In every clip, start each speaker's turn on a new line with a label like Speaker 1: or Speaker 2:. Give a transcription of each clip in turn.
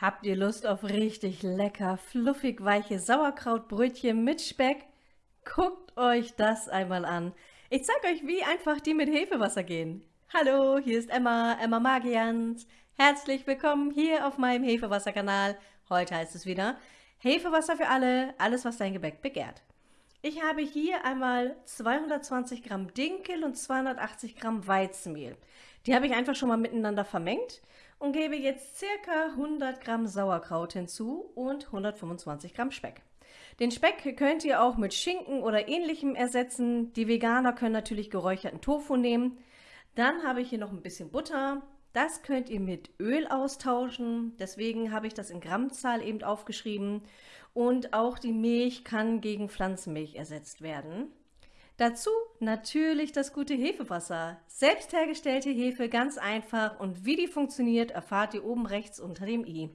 Speaker 1: Habt ihr Lust auf richtig lecker, fluffig weiche Sauerkrautbrötchen mit Speck? Guckt euch das einmal an. Ich zeige euch, wie einfach die mit Hefewasser gehen. Hallo, hier ist Emma, Emma Magians. Herzlich willkommen hier auf meinem Hefewasser-Kanal. Heute heißt es wieder Hefewasser für alle, alles was dein Gebäck begehrt. Ich habe hier einmal 220 Gramm Dinkel und 280 Gramm Weizenmehl. Die habe ich einfach schon mal miteinander vermengt und gebe jetzt circa 100 Gramm Sauerkraut hinzu und 125 Gramm Speck. Den Speck könnt ihr auch mit Schinken oder ähnlichem ersetzen. Die Veganer können natürlich geräucherten Tofu nehmen. Dann habe ich hier noch ein bisschen Butter. Das könnt ihr mit Öl austauschen. Deswegen habe ich das in Grammzahl eben aufgeschrieben. Und auch die Milch kann gegen Pflanzenmilch ersetzt werden. Dazu natürlich das gute Hefewasser. Selbst hergestellte Hefe, ganz einfach und wie die funktioniert, erfahrt ihr oben rechts unter dem i.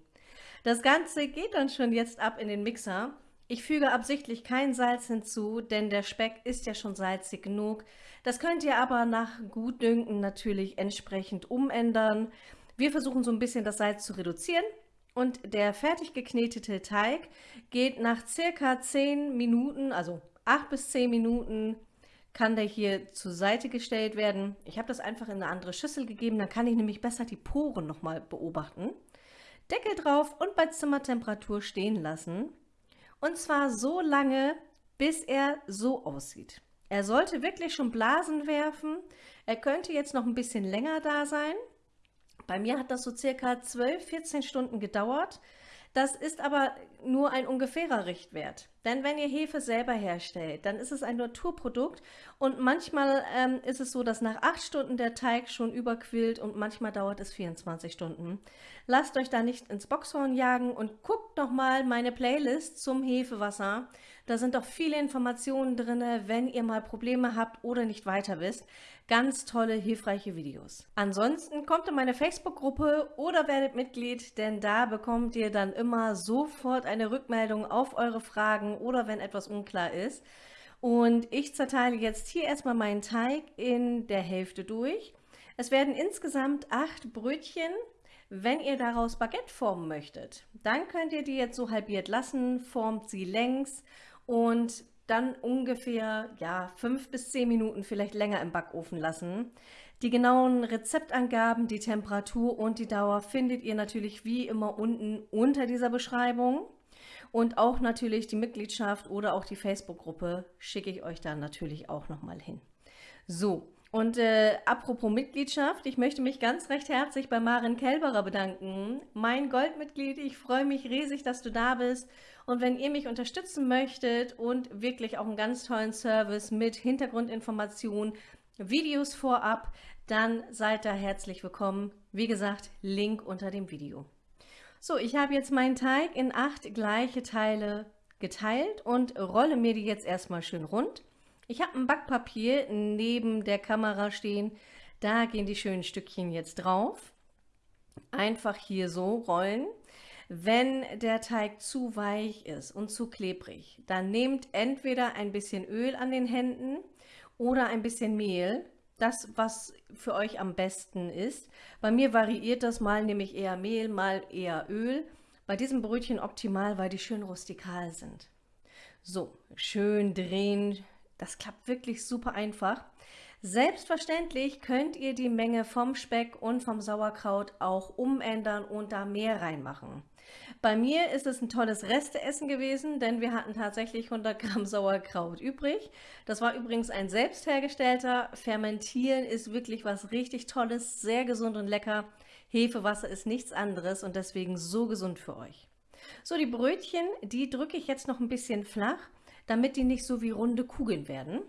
Speaker 1: Das Ganze geht dann schon jetzt ab in den Mixer. Ich füge absichtlich kein Salz hinzu, denn der Speck ist ja schon salzig genug. Das könnt ihr aber nach Gutdünken natürlich entsprechend umändern. Wir versuchen so ein bisschen das Salz zu reduzieren und der fertig geknetete Teig geht nach circa 10 Minuten, also 8 bis 10 Minuten kann der hier zur Seite gestellt werden. Ich habe das einfach in eine andere Schüssel gegeben, dann kann ich nämlich besser die Poren nochmal beobachten. Deckel drauf und bei Zimmertemperatur stehen lassen. Und zwar so lange, bis er so aussieht. Er sollte wirklich schon Blasen werfen. Er könnte jetzt noch ein bisschen länger da sein. Bei mir hat das so circa 12, 14 Stunden gedauert. Das ist aber nur ein ungefährer Richtwert. Denn wenn ihr Hefe selber herstellt, dann ist es ein Naturprodukt und manchmal ähm, ist es so, dass nach acht Stunden der Teig schon überquillt und manchmal dauert es 24 Stunden. Lasst euch da nicht ins Boxhorn jagen und guckt nochmal meine Playlist zum Hefewasser. Da sind doch viele Informationen drin, wenn ihr mal Probleme habt oder nicht weiter wisst. Ganz tolle, hilfreiche Videos. Ansonsten kommt in meine Facebook-Gruppe oder werdet Mitglied, denn da bekommt ihr dann immer sofort eine Rückmeldung auf eure Fragen oder wenn etwas unklar ist. Und ich zerteile jetzt hier erstmal meinen Teig in der Hälfte durch. Es werden insgesamt acht Brötchen. Wenn ihr daraus Baguette formen möchtet, dann könnt ihr die jetzt so halbiert lassen, formt sie längs und dann ungefähr ja, fünf bis zehn Minuten vielleicht länger im Backofen lassen. Die genauen Rezeptangaben, die Temperatur und die Dauer findet ihr natürlich wie immer unten unter dieser Beschreibung. Und auch natürlich die Mitgliedschaft oder auch die Facebook-Gruppe schicke ich euch dann natürlich auch nochmal hin. So, und äh, apropos Mitgliedschaft, ich möchte mich ganz recht herzlich bei Maren Kelberer bedanken. Mein Goldmitglied, ich freue mich riesig, dass du da bist. Und wenn ihr mich unterstützen möchtet und wirklich auch einen ganz tollen Service mit Hintergrundinformationen, Videos vorab, dann seid da herzlich willkommen. Wie gesagt, Link unter dem Video. So, ich habe jetzt meinen Teig in acht gleiche Teile geteilt und rolle mir die jetzt erstmal schön rund. Ich habe ein Backpapier neben der Kamera stehen. Da gehen die schönen Stückchen jetzt drauf. Einfach hier so rollen. Wenn der Teig zu weich ist und zu klebrig, dann nehmt entweder ein bisschen Öl an den Händen oder ein bisschen Mehl. Das, was für euch am besten ist. Bei mir variiert das mal, nämlich eher Mehl, mal eher Öl. Bei diesem Brötchen optimal, weil die schön rustikal sind. So, schön drehen, das klappt wirklich super einfach. Selbstverständlich könnt ihr die Menge vom Speck und vom Sauerkraut auch umändern und da mehr reinmachen. Bei mir ist es ein tolles Resteessen gewesen, denn wir hatten tatsächlich 100 Gramm Sauerkraut übrig. Das war übrigens ein selbst hergestellter. Fermentieren ist wirklich was richtig Tolles, sehr gesund und lecker. Hefewasser ist nichts anderes und deswegen so gesund für euch. So, die Brötchen, die drücke ich jetzt noch ein bisschen flach damit die nicht so wie runde Kugeln werden.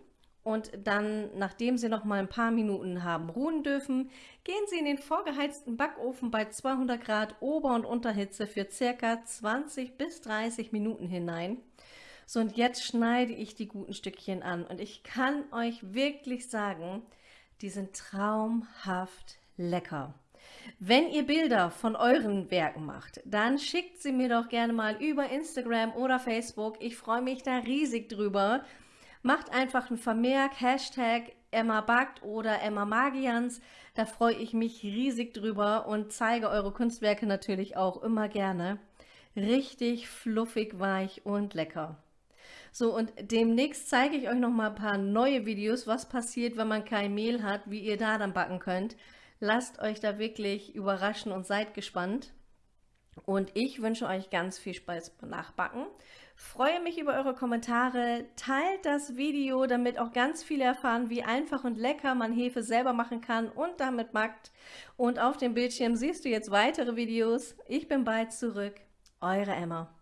Speaker 1: Und dann, nachdem sie noch mal ein paar Minuten haben ruhen dürfen, gehen sie in den vorgeheizten Backofen bei 200 Grad Ober- und Unterhitze für circa 20 bis 30 Minuten hinein. So, und jetzt schneide ich die guten Stückchen an. Und ich kann euch wirklich sagen, die sind traumhaft lecker. Wenn ihr Bilder von euren Werken macht, dann schickt sie mir doch gerne mal über Instagram oder Facebook. Ich freue mich da riesig drüber. Macht einfach einen Vermerk, Hashtag Emma Backt oder Emma Magians. Da freue ich mich riesig drüber und zeige eure Kunstwerke natürlich auch immer gerne. Richtig fluffig, weich und lecker. So, und demnächst zeige ich euch noch mal ein paar neue Videos, was passiert, wenn man kein Mehl hat, wie ihr da dann backen könnt. Lasst euch da wirklich überraschen und seid gespannt. Und ich wünsche euch ganz viel Spaß beim Nachbacken. Freue mich über eure Kommentare. Teilt das Video, damit auch ganz viele erfahren, wie einfach und lecker man Hefe selber machen kann und damit backt. Und auf dem Bildschirm siehst du jetzt weitere Videos. Ich bin bald zurück. Eure Emma.